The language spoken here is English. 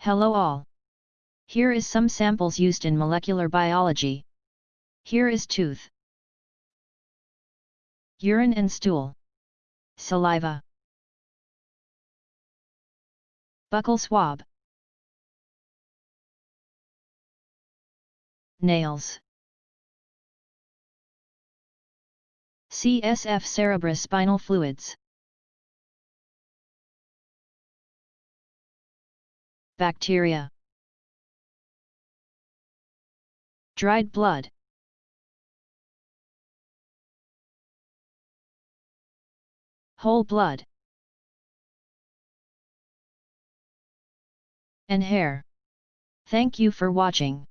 Hello all. Here is some samples used in molecular biology. Here is tooth. Urine and stool. Saliva. Buccal swab. Nails. CSF cerebrospinal fluids. Bacteria. Dried blood. Whole blood. And hair. Thank you for watching.